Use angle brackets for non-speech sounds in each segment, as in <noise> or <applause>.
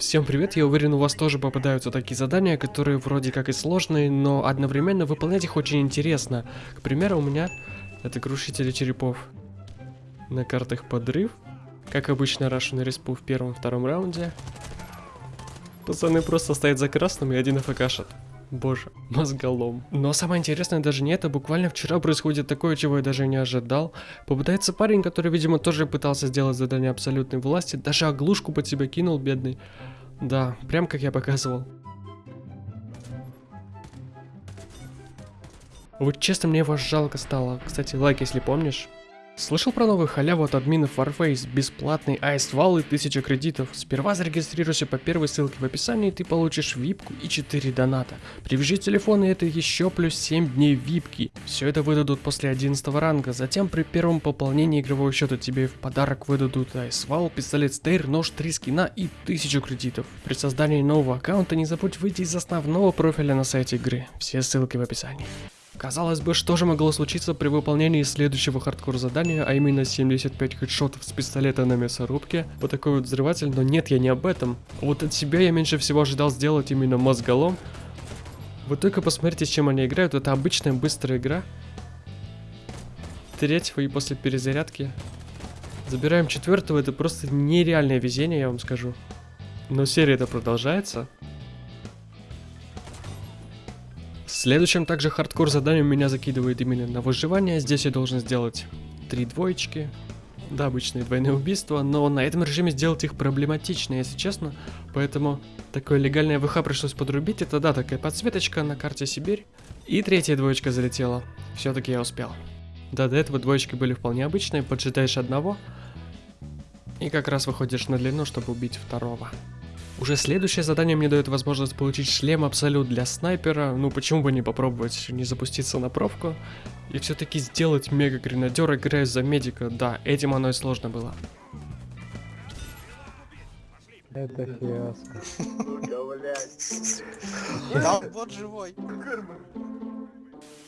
Всем привет, я уверен у вас тоже попадаются такие задания, которые вроде как и сложные, но одновременно выполнять их очень интересно. К примеру, у меня это крушители черепов. На картах подрыв. Как обычно, рашу респу в первом-втором раунде. Пацаны просто стоят за красным и один АФКшат. Боже, <laughs> мозголом. Но самое интересное даже не это, буквально вчера происходит такое, чего я даже не ожидал. Попытается парень, который, видимо, тоже пытался сделать задание абсолютной власти, даже оглушку под себя кинул, бедный. Да, прям как я показывал. Вот честно, мне его жалко стало. Кстати, лайк, если помнишь. Слышал про новую халяву от админов Warface, бесплатный айствал и 1000 кредитов. Сперва зарегистрируйся по первой ссылке в описании, и ты получишь випку и 4 доната. Привяжи телефон, и это еще плюс 7 дней випки. Все это выдадут после 11 ранга. Затем при первом пополнении игрового счета тебе в подарок выдадут айствал, пистолет стейр, нож, 3 скина и 1000 кредитов. При создании нового аккаунта не забудь выйти из основного профиля на сайте игры. Все ссылки в описании. Казалось бы, что же могло случиться при выполнении следующего хардкор задания, а именно 75 хедшотов с пистолета на мясорубке, вот такой вот взрыватель, но нет, я не об этом. Вот от себя я меньше всего ожидал сделать именно мозголом. Вы только посмотрите, с чем они играют, это обычная быстрая игра. Третьего и после перезарядки. Забираем четвертого, это просто нереальное везение, я вам скажу. Но серия это продолжается. Следующим также хардкор заданием меня закидывает именно на выживание. Здесь я должен сделать три двоечки. Да, обычные двойные убийства, но на этом режиме сделать их проблематично, если честно. Поэтому такое легальное ВХ пришлось подрубить. Это да, такая подсветочка на карте Сибирь. И третья двоечка залетела. Все-таки я успел. Да, до этого двоечки были вполне обычные, поджидаешь одного. И как раз выходишь на длину, чтобы убить второго. Уже следующее задание мне дает возможность получить шлем Абсолют для снайпера. Ну почему бы не попробовать не запуститься на пробку. И все-таки сделать мега гренадер, играя за медика. Да, этим оно и сложно было. Это фиаско. Да, вот живой.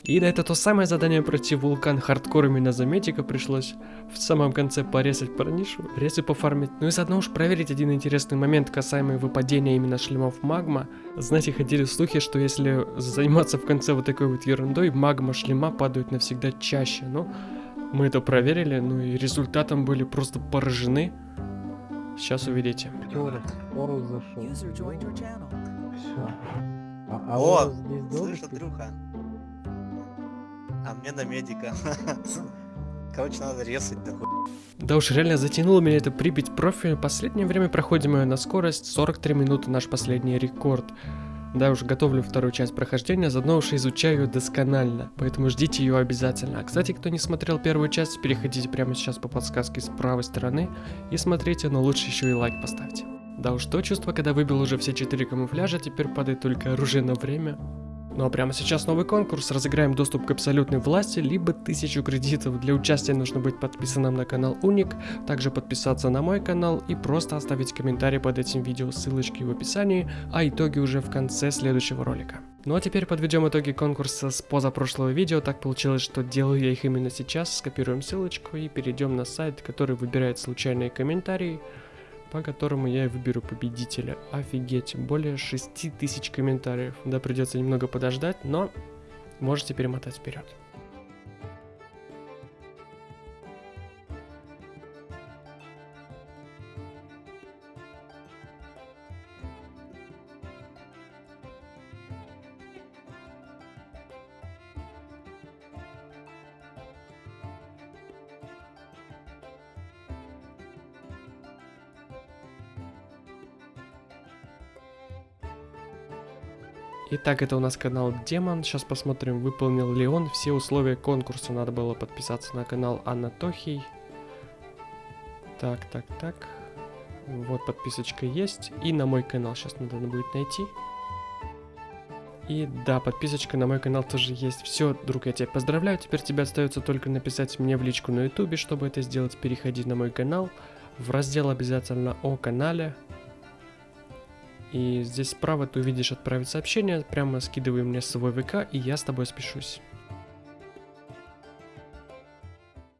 И да, это то самое задание пройти вулкан хардкор именно за медика пришлось в самом конце порезать парнишу, резы пофармить. Ну и заодно уж проверить один интересный момент, касаемый выпадения именно шлемов магма. Знаете, ходили слухи, что если заниматься в конце вот такой вот ерундой, магма шлема падают навсегда чаще. Ну, мы это проверили, ну и результатом были просто поражены. Сейчас увидите. Зашел. Все. А, а О, слышь? Андрюха. А мне на медика. <laughs> Короче, надо резать такой. Да уж реально затянуло меня это Припять профиль. Последнее время проходим ее на скорость 43 минуты наш последний рекорд. Да, уже готовлю вторую часть прохождения, заодно уж изучаю ее досконально, поэтому ждите ее обязательно. А кстати, кто не смотрел первую часть, переходите прямо сейчас по подсказке с правой стороны и смотрите, но лучше еще и лайк поставьте. Да уж то чувство, когда выбил уже все четыре камуфляжа, теперь падает только оружие на время. Ну а прямо сейчас новый конкурс, разыграем доступ к абсолютной власти, либо 1000 кредитов. Для участия нужно быть подписанным на канал Уник, также подписаться на мой канал и просто оставить комментарий под этим видео, ссылочки в описании, а итоги уже в конце следующего ролика. Ну а теперь подведем итоги конкурса с позапрошлого видео, так получилось, что делаю я их именно сейчас, скопируем ссылочку и перейдем на сайт, который выбирает случайные комментарии, по которому я и выберу победителя. Офигеть, более 6000 комментариев. Да, придется немного подождать, но можете перемотать вперед. Итак, это у нас канал Демон. Сейчас посмотрим, выполнил ли он все условия конкурса. Надо было подписаться на канал Анатохий. Так, так, так. Вот подписочка есть. И на мой канал сейчас надо будет найти. И да, подписочка на мой канал тоже есть. Все, друг, я тебя поздравляю. Теперь тебе остается только написать мне в личку на ютубе. Чтобы это сделать, переходи на мой канал. В раздел обязательно о канале. И здесь справа ты увидишь отправить сообщение, прямо скидывай мне свой ВК, и я с тобой спешусь.